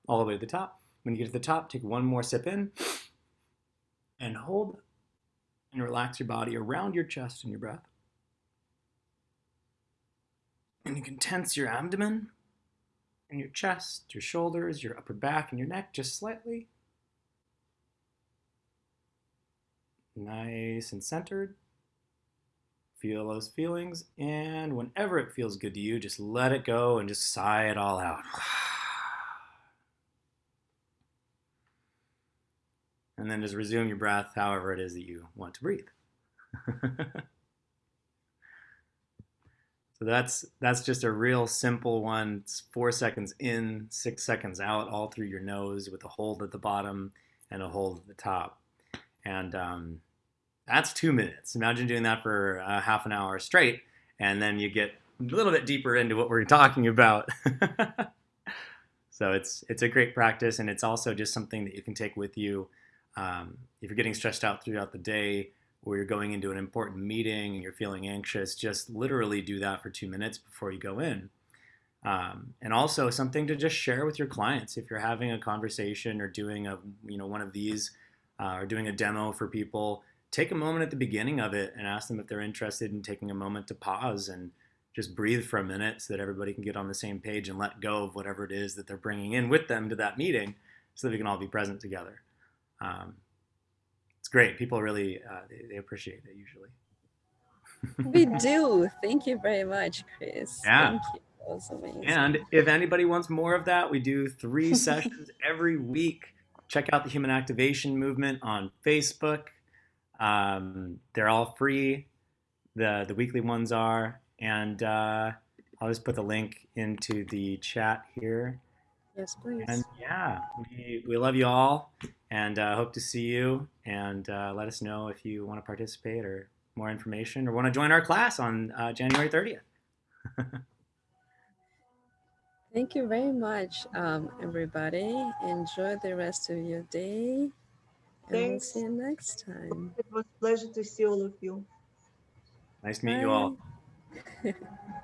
All the way to the top. When you get to the top, take one more sip in and hold and relax your body around your chest and your breath. And you can tense your abdomen and your chest, your shoulders, your upper back, and your neck just slightly. Nice and centered. Feel those feelings, and whenever it feels good to you, just let it go and just sigh it all out. [sighs] And then just resume your breath however it is that you want to breathe. [laughs] so that's that's just a real simple one. It's four seconds in, six seconds out, all through your nose with a hold at the bottom and a hold at the top. And um, that's two minutes. Imagine doing that for half an hour straight, and then you get a little bit deeper into what we're [laughs] talking about. [laughs] so it's it's a great practice, and it's also just something that you can take with you um, if you're getting stressed out throughout the day, or you're going into an important meeting and you're feeling anxious. Just literally do that for two minutes before you go in. Um, and also something to just share with your clients if you're having a conversation or doing a you know one of these uh, or doing a demo for people take a moment at the beginning of it and ask them if they're interested in taking a moment to pause and just breathe for a minute so that everybody can get on the same page and let go of whatever it is that they're bringing in with them to that meeting so that we can all be present together. Um, it's great. People really, uh, they, they appreciate it usually. we [laughs] do. Thank you very much, Chris. Yeah. Thank you. That was amazing. And if anybody wants more of that, we do three [laughs] sessions every week. Check out the Human Activation Movement on Facebook. Um, they're all free. The the weekly ones are, and uh, I'll just put the link into the chat here. Yes, please. And yeah, we, we love you all, and uh, hope to see you. And uh, let us know if you want to participate or more information, or want to join our class on uh, January 30th. [laughs] Thank you very much, um, everybody. Enjoy the rest of your day. And we'll Thanks. see you next time. It was a pleasure to see all of you. Nice to meet you all. Bye. [laughs]